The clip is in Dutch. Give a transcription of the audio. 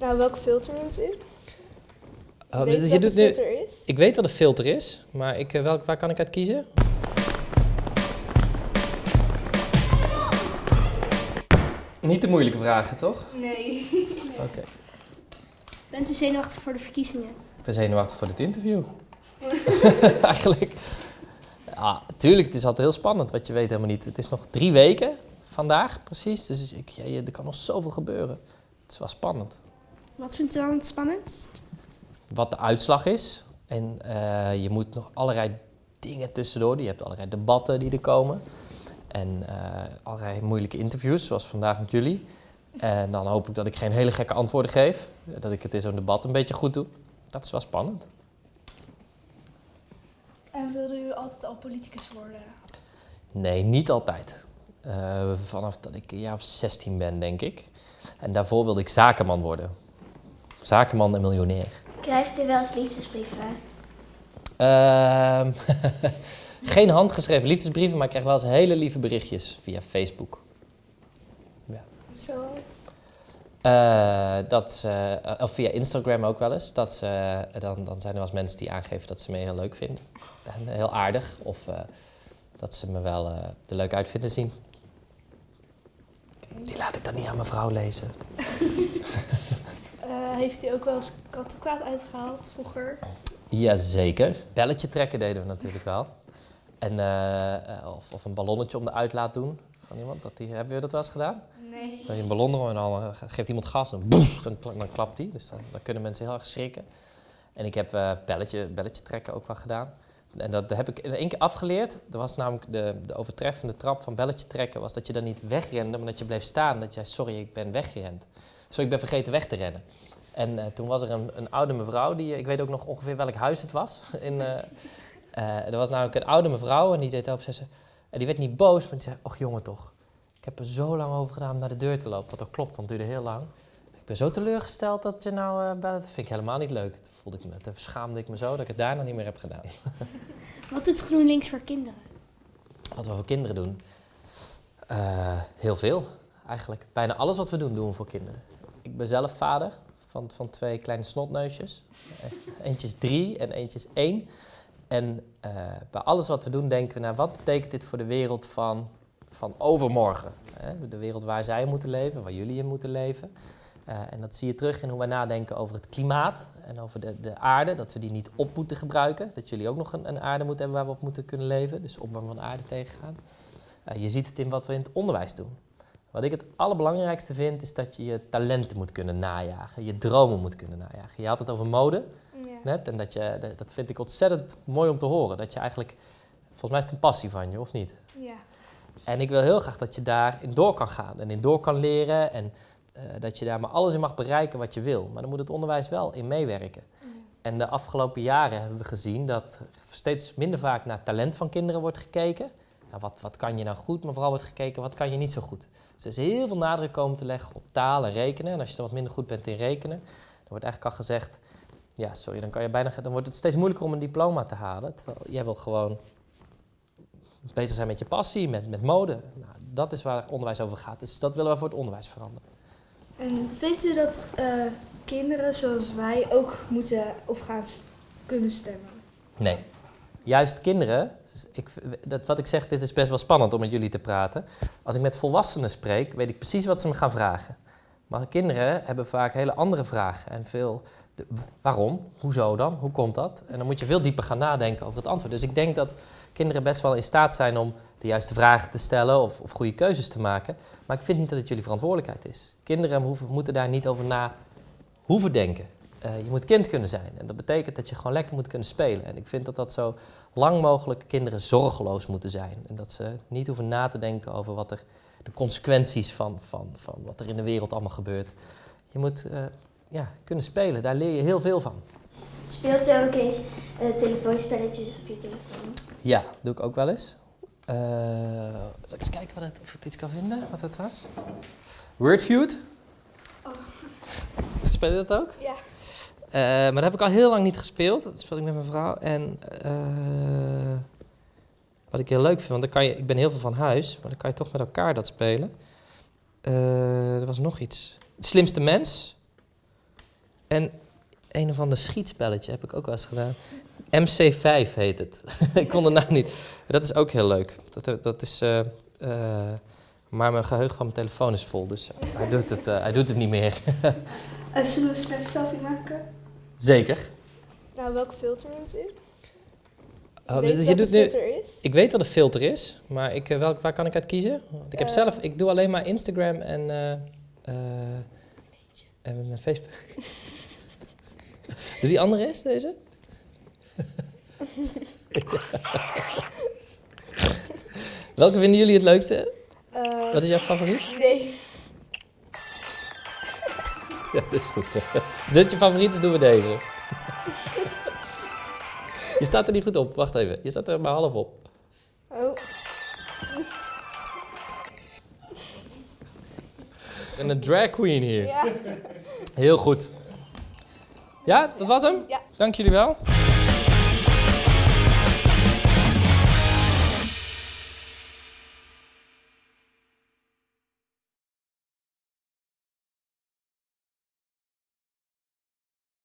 Nou, welke filter moet u? Weet dus je je doet een nu, filter is? ik weet wat een filter is, maar ik, eh, welk, waar kan ik uit kiezen? Niet de moeilijke vragen, toch? Nee. Oké. Bent u zenuwachtig voor de verkiezingen? Ik ben zenuwachtig voor dit interview. Eigenlijk. Ja, tuurlijk, het is altijd heel spannend, wat je weet helemaal niet. Het is nog drie weken vandaag, precies. Dus ik, ja, er kan nog zoveel gebeuren. Het is wel spannend. Wat vindt u dan het spannendst? Wat de uitslag is. En eh, je moet nog allerlei dingen tussendoor. Je hebt allerlei debatten die er komen. En eh, allerlei moeilijke interviews, zoals vandaag met jullie. En dan hoop ik dat ik geen hele gekke antwoorden geef. Dat ik het in zo'n debat een beetje goed doe. Dat is wel spannend. En wilde u altijd al politicus worden? Nee, niet altijd. Eh, vanaf dat ik een jaar of 16 ben, denk ik. En daarvoor wilde ik zakenman worden. Zakenman en miljonair. Krijgt u wel eens liefdesbrieven? Ehm, geen handgeschreven liefdesbrieven, maar ik krijg wel eens hele lieve berichtjes via Facebook. Zoals? Eh, dat ze, eh, of via Instagram ook wel eens. Dat ze, dan, dan zijn er wel eens mensen die aangeven dat ze me heel leuk vinden. En heel aardig. Of eh, dat ze me wel eh, er leuk uit vinden zien. Die laat ik dan niet aan mijn vrouw lezen. Eh, heeft u ook wel eens kattenkwaad uitgehaald vroeger? Jazeker. Belletje trekken deden we natuurlijk wel. En, eh, eh, of, of een ballonnetje om de uitlaat doen van iemand. Dat die, hebben we dat wel eens gedaan? Nee. Dat je een ballon erom en dan geeft iemand gas en boem, dan, kla- dan klapt die. Dus dan, dan kunnen mensen heel erg schrikken. En ik heb belletje, belletje trekken ook wel gedaan. En dat heb ik in één keer afgeleerd. Er was namelijk de, de overtreffende trap van belletje trekken... was dat je dan niet wegrende, maar dat je bleef staan. Dat zei, sorry, ik ben weggerend. Sorry, ik ben vergeten weg te rennen. En eh, toen was er een, een oude mevrouw, die, ik weet ook nog ongeveer welk huis het was. In, eh, eh, er was namelijk een oude mevrouw en die deed op, ze, en die werd niet boos, maar die zei, och jongen toch. Ik heb er zo lang over gedaan om naar de deur te lopen. Wat ook klopt, want het duurde heel lang. Ik ben zo teleurgesteld dat je nou eh bellen. Dat vind ik helemaal niet leuk. Toen, voelde ik me, toen schaamde ik me zo dat ik het daarna niet meer heb gedaan. Wat doet GroenLinks voor kinderen? Wat we voor kinderen doen? Eh, heel veel, eigenlijk. Bijna alles wat we doen, doen we voor kinderen. Ik ben zelf vader van, van twee kleine snotneusjes. Eh, Eentje is drie en eentje is één. En eh, bij alles wat we doen denken we naar wat betekent dit voor de wereld van, van overmorgen? Hè? De wereld waar zij moeten leven, waar jullie in moeten leven. Eh, en dat zie je terug in hoe wij nadenken over het klimaat en over de, de aarde. Dat we die niet op moeten gebruiken. Dat jullie ook nog een, een aarde moeten hebben waar we op moeten kunnen leven. Dus opwarming van de aarde tegengaan. Eh, je ziet het in wat we in het onderwijs doen. Wat ik het allerbelangrijkste vind, is dat je je talenten moet kunnen najagen. Je dromen moet kunnen najagen. Je had het over mode Ja. net. En dat, je, dat- vind ik ontzettend mooi om te horen. Dat je eigenlijk, volgens mij is het een passie van je, of niet? Ja. En ik wil heel graag dat je daarin door kan gaan en in door kan leren. En eh, dat je daar maar alles in mag bereiken wat je wil. Maar dan moet het onderwijs wel in meewerken. En de afgelopen jaren hebben we gezien dat steeds minder vaak naar talent van kinderen wordt gekeken. Nou, wat, wat kan je nou goed, maar vooral wordt gekeken wat kan je niet zo goed. Dus er is heel veel nadruk komen te leggen op taal en rekenen. En als je dan wat minder goed bent in rekenen, dan wordt eigenlijk al gezegd... Ja, sorry, dan, kan je bijna, dan wordt het steeds moeilijker om een diploma te halen. Terwijl jij wil gewoon bezig zijn met je passie, met, met mode. Nou, dat is waar onderwijs over gaat. Dus dat willen we voor het onderwijs veranderen. En vindt u dat eh, kinderen zoals wij ook moeten of gaan kunnen stemmen? Nee. Juist kinderen, ik, dat, wat ik zeg, dit is best wel spannend om met jullie te praten. Als ik met volwassenen spreek, weet ik precies wat ze me gaan vragen. Maar kinderen hebben vaak hele andere vragen. En veel, de- waarom? Hoezo dan? Hoe komt dat? En dan moet je veel dieper gaan nadenken over het antwoord. Dus ik denk dat kinderen best wel in staat zijn om de juiste vragen te stellen of, of goede keuzes te maken. Maar ik vind niet dat het jullie verantwoordelijkheid is. Kinderen moeten daar niet over na hoeven denken. Eh, je moet kind kunnen zijn. En dat betekent dat je gewoon lekker moet kunnen spelen. En ik vind dat dat zo lang mogelijk kinderen zorgeloos moeten zijn. En dat ze niet hoeven na te denken over wat er, de consequenties van, van, van wat er in de wereld allemaal gebeurt. Je moet eh, ja, kunnen spelen. Daar leer je heel veel van. Speelt u ook eens eh, telefoonspelletjes op je telefoon? Ja, doe ik ook wel eens. Zal ik eens kijken wat het, of ik iets kan vinden, wat het was? Wordfeud. Speel je dat ook? Ja. Eh, maar dat heb ik al heel lang niet gespeeld. Dat speel ik met mijn vrouw. En eh, wat ik heel leuk vind, want dan kan je, ik ben heel veel van huis, maar dan kan je toch met elkaar dat spelen. Eh, er was nog iets. Het slimste mens. En een of ander schietspelletje heb ik ook wel eens gedaan. MC5 heet het. ik kon de naam niet. Dat is ook heel leuk. Dat, dat is, maar mijn geheugen van mijn telefoon is vol, dus hij doet het, hij doet het niet meer. Uh, zullen we snel selfie maken? Zeker. Nou, welk filter moet? Oh, Weet dus je doet nu, is? ik weet wat een filter is, maar ik, eh, welk, waar kan ik uit kiezen? Want ik heb Eh. zelf, ik doe alleen maar Instagram en, eh, en Facebook. doe die andere eens, deze? Welke vinden jullie het leukste? Wat is jouw favoriet? nee. Ja, dat is goed. Als dit je favoriet is, doen we deze. Je staat er niet goed op. Wacht even. Je staat er maar half op. Oh, En een drag queen hier. ja. Heel goed. Ja, dat was hem? Ja. Dank jullie wel.